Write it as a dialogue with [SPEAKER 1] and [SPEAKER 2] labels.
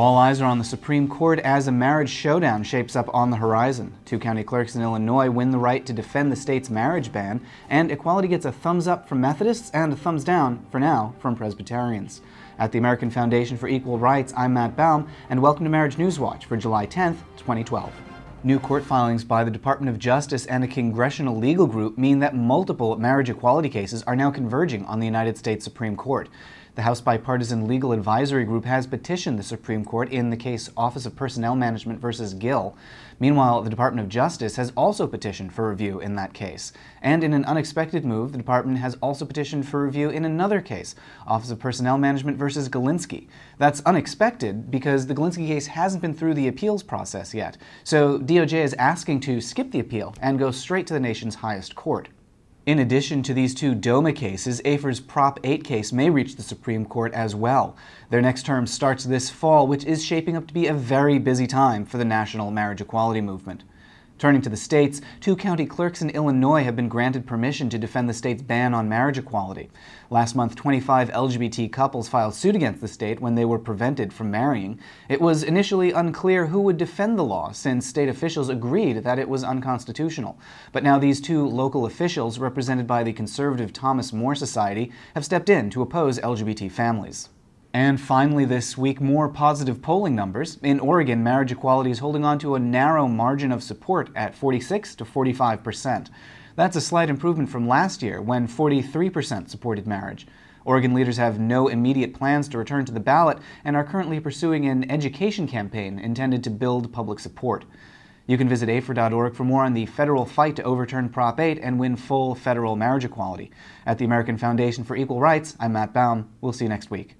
[SPEAKER 1] All eyes are on the Supreme Court as a marriage showdown shapes up on the horizon. Two county clerks in Illinois win the right to defend the state's marriage ban, and equality gets a thumbs up from Methodists and a thumbs down, for now, from Presbyterians. At the American Foundation for Equal Rights, I'm Matt Baum, and welcome to Marriage News Watch for July 10th, 2012. New court filings by the Department of Justice and a congressional legal group mean that multiple marriage equality cases are now converging on the United States Supreme Court. The House Bipartisan Legal Advisory Group has petitioned the Supreme Court in the case Office of Personnel Management versus Gill. Meanwhile, the Department of Justice has also petitioned for review in that case. And in an unexpected move, the department has also petitioned for review in another case, Office of Personnel Management versus Golinski. That's unexpected because the Golinski case hasn't been through the appeals process yet. So DOJ is asking to skip the appeal and go straight to the nation's highest court. In addition to these two DOMA cases, AFER's Prop 8 case may reach the Supreme Court as well. Their next term starts this fall, which is shaping up to be a very busy time for the national marriage equality movement. Turning to the states, two county clerks in Illinois have been granted permission to defend the state's ban on marriage equality. Last month, 25 LGBT couples filed suit against the state when they were prevented from marrying. It was initially unclear who would defend the law, since state officials agreed that it was unconstitutional. But now these two local officials, represented by the conservative Thomas More Society, have stepped in to oppose LGBT families. And finally this week, more positive polling numbers. In Oregon, marriage equality is holding on to a narrow margin of support at 46 to 45 percent. That's a slight improvement from last year, when 43 percent supported marriage. Oregon leaders have no immediate plans to return to the ballot and are currently pursuing an education campaign intended to build public support. You can visit AFER.org for more on the federal fight to overturn Prop 8 and win full federal marriage equality. At the American Foundation for Equal Rights, I'm Matt Baum. We'll see you next week.